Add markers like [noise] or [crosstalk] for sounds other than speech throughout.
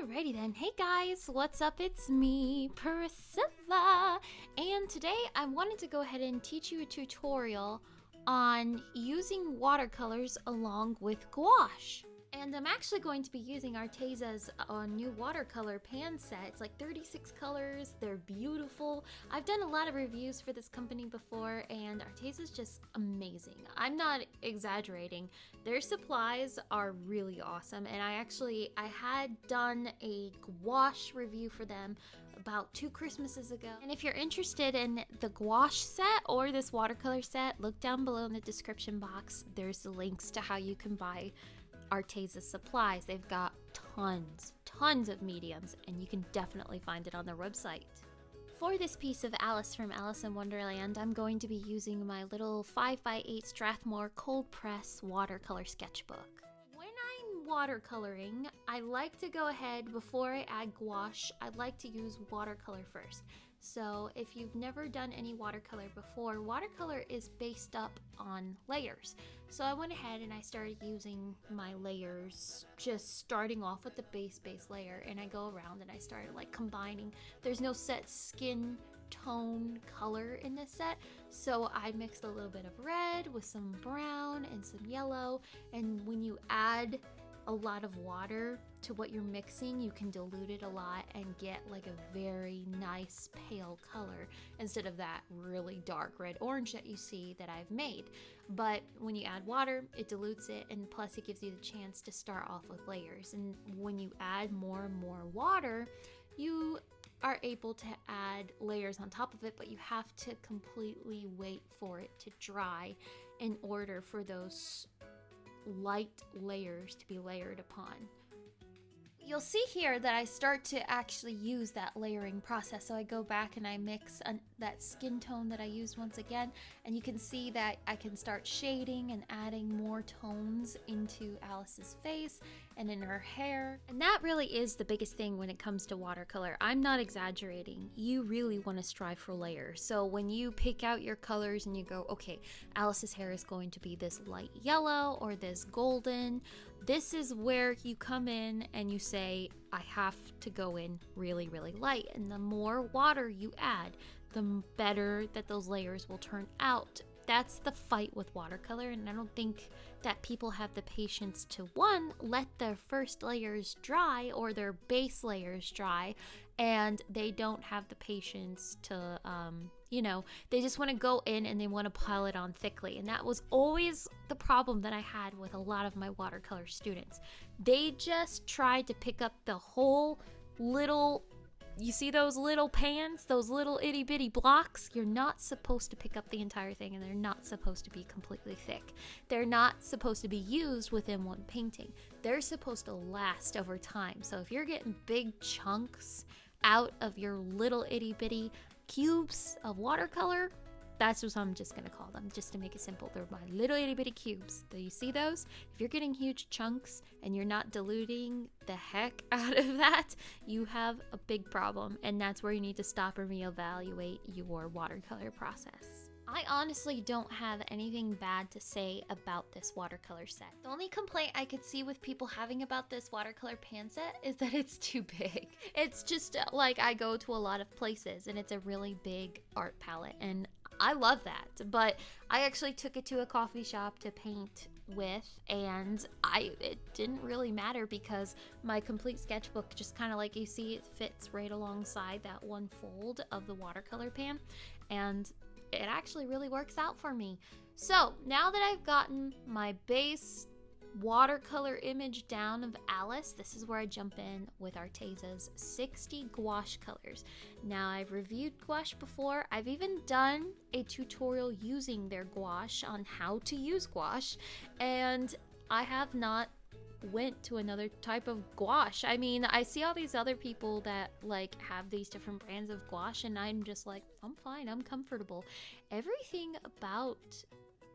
Alrighty then. Hey guys, what's up? It's me, Priscilla. And today I wanted to go ahead and teach you a tutorial on using watercolors along with gouache. And I'm actually going to be using Arteza's uh, new watercolor pan set. It's like 36 colors, they're beautiful. I've done a lot of reviews for this company before and Arteza's just amazing. I'm not exaggerating. Their supplies are really awesome and I actually, I had done a gouache review for them about two Christmases ago. And if you're interested in the gouache set or this watercolor set, look down below in the description box. There's the links to how you can buy Arteza supplies. They've got tons, tons of mediums, and you can definitely find it on their website. For this piece of Alice from Alice in Wonderland, I'm going to be using my little 5x8 Strathmore cold press watercolor sketchbook. When I'm watercoloring, I like to go ahead before I add gouache, I'd like to use watercolor first. So if you've never done any watercolor before, watercolor is based up on layers. So I went ahead and I started using my layers, just starting off with the base base layer and I go around and I started like combining. There's no set skin tone color in this set. So I mixed a little bit of red with some brown and some yellow. And when you add a lot of water to what you're mixing, you can dilute it a lot and get like a very nice pale color instead of that really dark red orange that you see that I've made. But when you add water, it dilutes it and plus it gives you the chance to start off with layers. And when you add more and more water, you are able to add layers on top of it, but you have to completely wait for it to dry in order for those light layers to be layered upon. You'll see here that I start to actually use that layering process. So I go back and I mix that skin tone that I used once again. And you can see that I can start shading and adding more tones into Alice's face and in her hair. And that really is the biggest thing when it comes to watercolor. I'm not exaggerating. You really want to strive for layers. So when you pick out your colors and you go, okay, Alice's hair is going to be this light yellow or this golden, this is where you come in and you say, I have to go in really, really light. And the more water you add, the better that those layers will turn out that's the fight with watercolor and i don't think that people have the patience to one let their first layers dry or their base layers dry and they don't have the patience to um, you know they just want to go in and they want to pile it on thickly and that was always the problem that i had with a lot of my watercolor students. They just tried to pick up the whole little you see those little pans, those little itty bitty blocks? You're not supposed to pick up the entire thing and they're not supposed to be completely thick. They're not supposed to be used within one painting. They're supposed to last over time. So if you're getting big chunks out of your little itty bitty cubes of watercolor, that's what I'm just gonna call them, just to make it simple. They're my little itty bitty cubes. Do you see those? If you're getting huge chunks and you're not diluting the heck [laughs] out of that, you have a big problem. And that's where you need to stop and reevaluate your watercolor process. I honestly don't have anything bad to say about this watercolor set. The only complaint I could see with people having about this watercolor pan set is that it's [laughs] too big. It's just uh, like I go to a lot of places and it's a really big art palette and I love that. But I actually took it to a coffee shop to paint with and I it didn't really matter because my complete sketchbook just kind of like you see it fits right alongside that one fold of the watercolor pan and it actually really works out for me. So now that I've gotten my base watercolor image down of Alice, this is where I jump in with Arteza's 60 gouache colors. Now, I've reviewed gouache before. I've even done a tutorial using their gouache on how to use gouache, and I have not went to another type of gouache. I mean, I see all these other people that like have these different brands of gouache and I'm just like, I'm fine, I'm comfortable. Everything about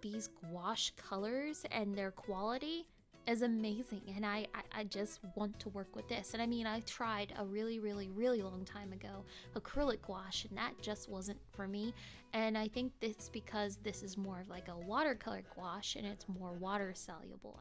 these gouache colors and their quality is amazing and I, I, I just want to work with this. And i mean i tried a really really really long time ago acrylic gouache and that just wasn't for me. And i think it's because this is more of like a watercolor gouache and it's more water soluble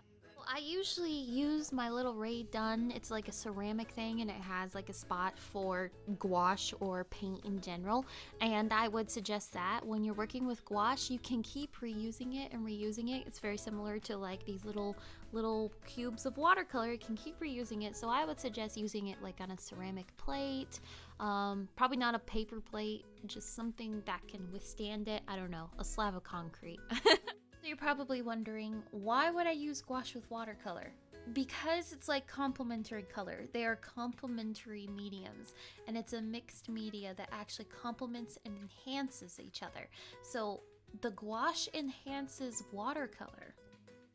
I usually use my little Ray Dunn. It's like a ceramic thing and it has like a spot for gouache or paint in general. And I would suggest that when you're working with gouache, you can keep reusing it and reusing it. It's very similar to like these little little cubes of watercolor. You can keep reusing it. So I would suggest using it like on a ceramic plate. Um, probably not a paper plate, just something that can withstand it. I don't know, a slab of concrete. [laughs] you're probably wondering, why would I use gouache with watercolor? Because it's like complementary color. They are complementary mediums, and it's a mixed media that actually complements and enhances each other. So the gouache enhances watercolor.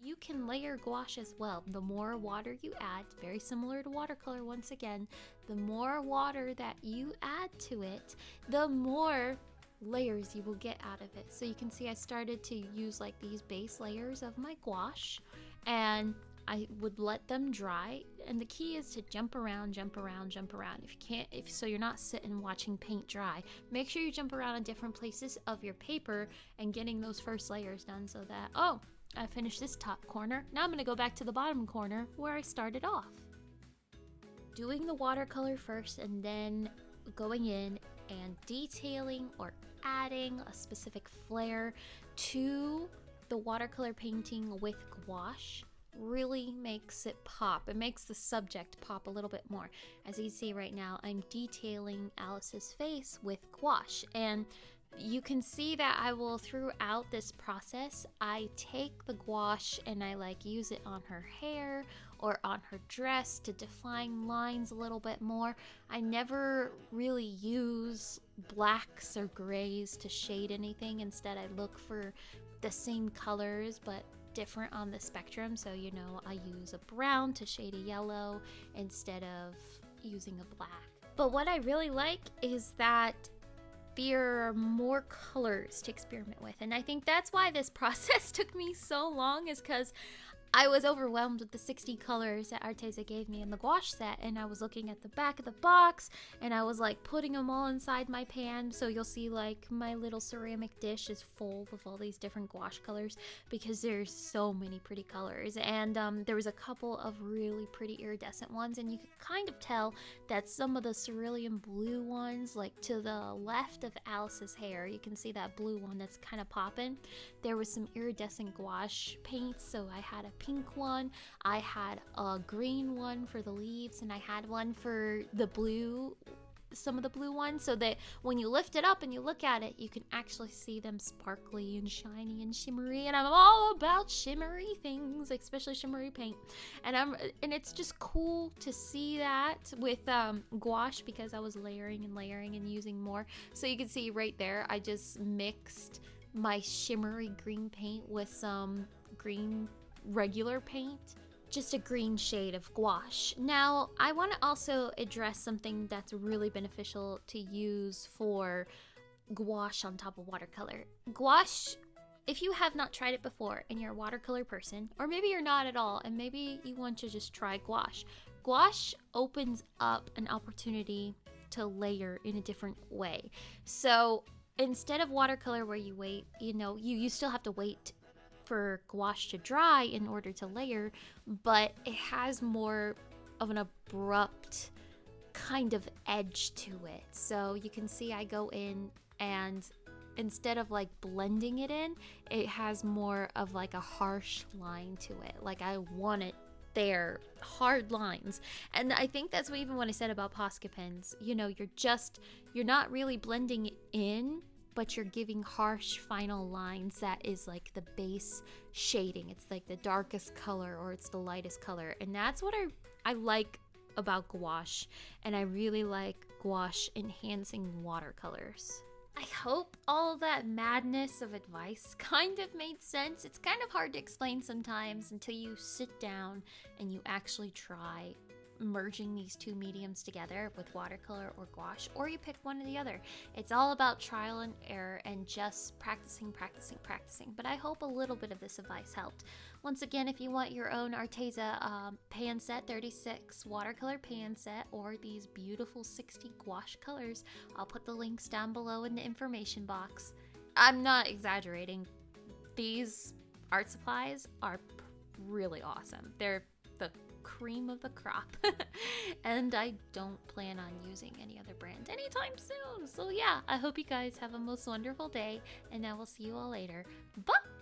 You can layer gouache as well. The more water you add, very similar to watercolor once again, the more water that you add to it, the more layers you will get out of it. So you can see I started to use like these base layers of my gouache and I would let them dry and the key is to jump around, jump around, jump around. If you can't if so you're not sitting watching paint dry, make sure you jump around in different places of your paper and getting those first layers done so that oh, I finished this top corner. Now I'm going to go back to the bottom corner where I started off. Doing the watercolor first and then going in and detailing or adding a specific flair to the watercolor painting with gouache really makes it pop. It makes the subject pop a little bit more. As you see right now, I'm detailing Alice's face with gouache and you can see that I will throughout this process I take the gouache and I like use it on her hair or on her dress to define lines a little bit more. I never really use blacks or grays to shade anything. Instead, I look for the same colors but different on the spectrum. So, you know, I use a brown to shade a yellow instead of using a black. But what I really like is that are more colors to experiment with. And I think that's why this [laughs] process took me so long is because I was overwhelmed with the 60 colors that Arteza gave me in the gouache set, and I was looking at the back of the box, and I was like putting them all inside my pan. So you'll see like my little ceramic dish is full of all these different gouache colors because there's so many pretty colors. And um, there was a couple of really pretty iridescent ones, and you could kind of tell that some of the cerulean blue ones, like to the left of Alice's hair, you can see that blue one that's kind of popping. There was some iridescent gouache paints, so I had a pink one, I had a green one for the leaves, and I had one for the blue some of the blue ones so that when you lift it up and you look at it you can actually see them sparkly and shiny and shimmery and I'm all about shimmery things especially shimmery paint. And I'm and it's just cool to see that with um, gouache because I was layering and layering and using more. So you can see right there I just mixed my shimmery green paint with some green regular paint, just a green shade of gouache. Now, I want to also address something that's really beneficial to use for gouache on top of watercolor. Gouache, if you have not tried it before and you're a watercolor person, or maybe you're not at all and maybe you want to just try gouache, gouache opens up an opportunity to layer in a different way. So instead of watercolor where you wait, you know, you, you still have to wait for gouache to dry in order to layer, but it has more of an abrupt kind of edge to it. So you can see I go in and instead of like blending it in, it has more of like a harsh line to it. Like I want it there, hard lines. And I think that's what even what I said about Posca pens. You know, you're just, you're not really blending in but you're giving harsh final lines that is like the base shading. It's like the darkest color or it's the lightest color. And that's what I I like about gouache and I really like gouache enhancing watercolors. I hope all that madness of advice [laughs] kind of made sense. It's kind of hard to explain sometimes until you sit down and you actually try merging these two mediums together with watercolor or gouache, or you pick one or the other. It's all about trial and error and just practicing, practicing, practicing. But I hope a little bit of this advice helped. Once again, if you want your own Arteza um, pan set 36 watercolor pan set or these beautiful 60 gouache colors, I'll put the links down below in the information box. I'm not exaggerating. These art supplies are really awesome. They're the cream of the crop. [laughs] and I don't plan on using any other brand anytime soon. So, yeah, I hope you guys have a most wonderful day, and I will see you all later. Bye!